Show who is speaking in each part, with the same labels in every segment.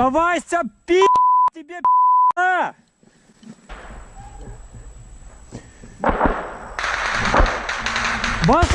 Speaker 1: Сдавайся, пи*** тебе пи***а! Вас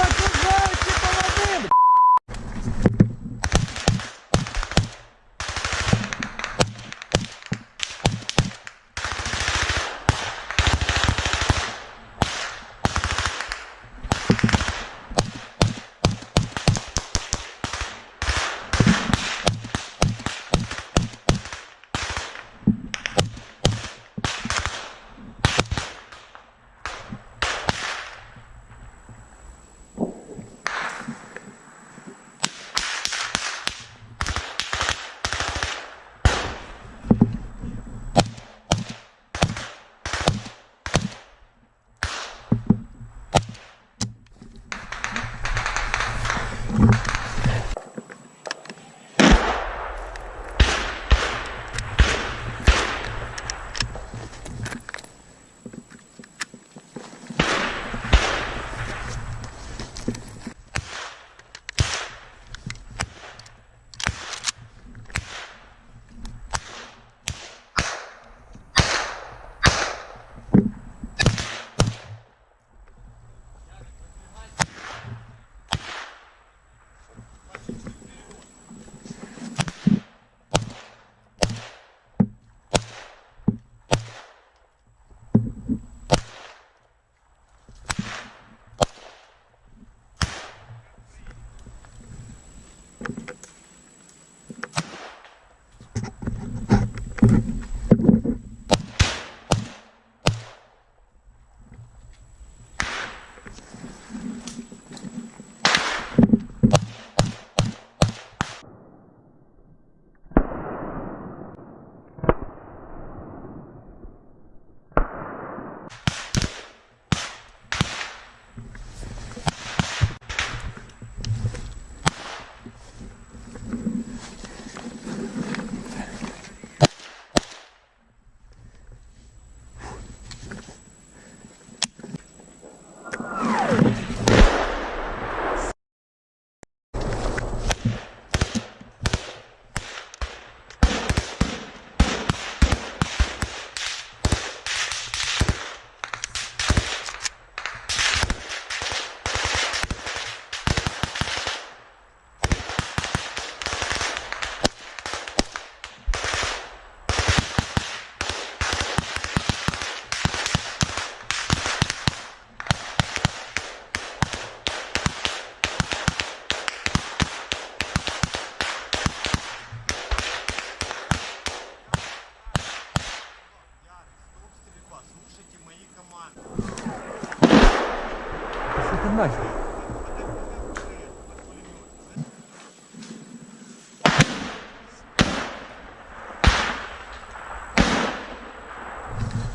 Speaker 1: Що ти нафіг?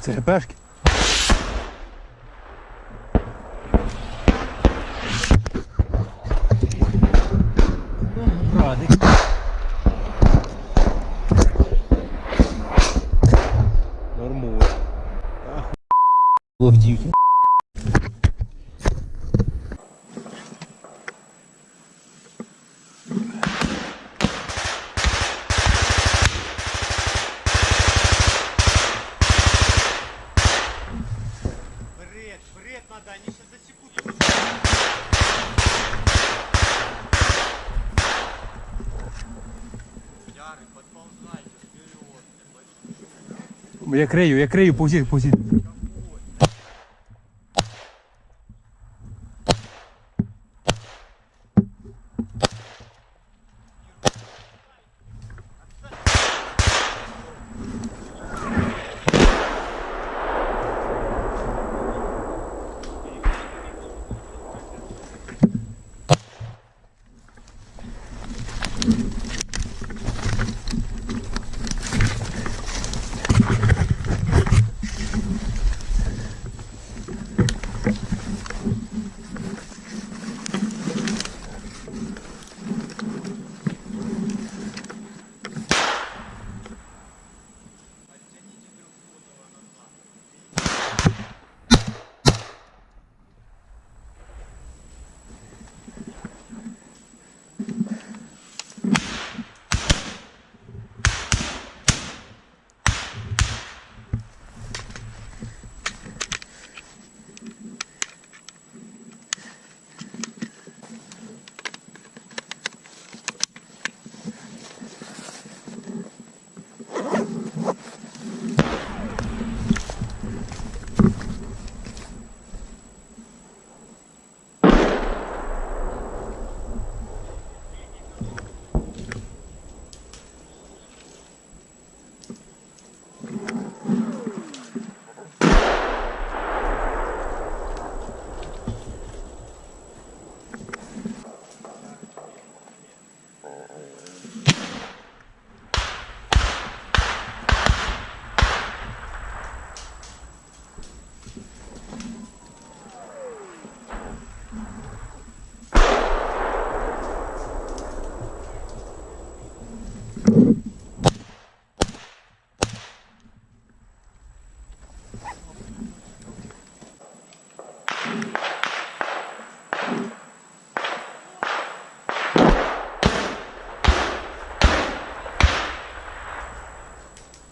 Speaker 1: Це ГПшки? Радик.
Speaker 2: Нормально. Ловдівки.
Speaker 1: Я крию, я крию, пустіть, пустіть.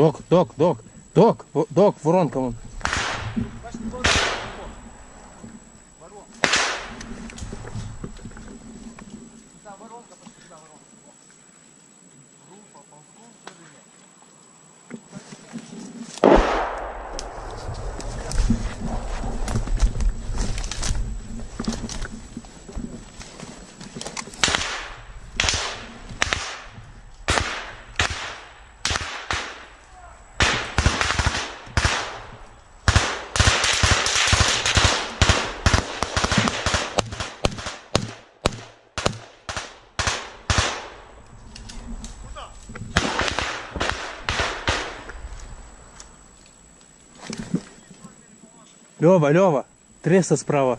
Speaker 2: Док, док, док, док, док, воронка. Лева, Лева, треса справа.